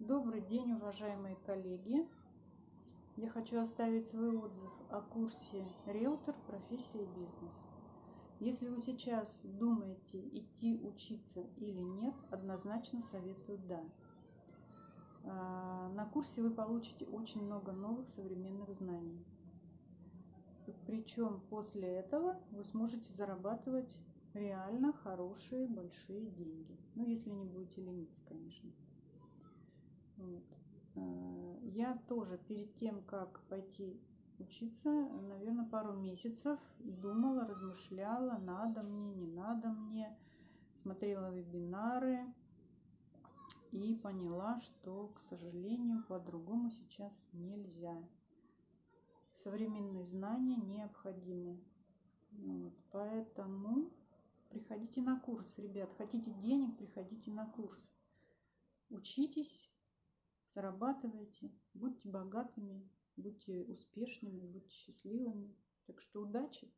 Добрый день, уважаемые коллеги! Я хочу оставить свой отзыв о курсе «Риэлтор. Профессия и бизнес». Если вы сейчас думаете, идти учиться или нет, однозначно советую «да». А, на курсе вы получите очень много новых современных знаний. Причем после этого вы сможете зарабатывать реально хорошие большие деньги. Ну, если не будете лениться, конечно. Вот. Э, я тоже перед тем, как пойти учиться, наверное, пару месяцев думала, размышляла, надо мне, не надо мне, смотрела вебинары и поняла, что, к сожалению, по-другому сейчас нельзя. Современные знания необходимы. Вот. Поэтому приходите на курс, ребят. Хотите денег, приходите на курс. Учитесь, зарабатывайте, будьте богатыми, будьте успешными, будьте счастливыми. Так что удачи!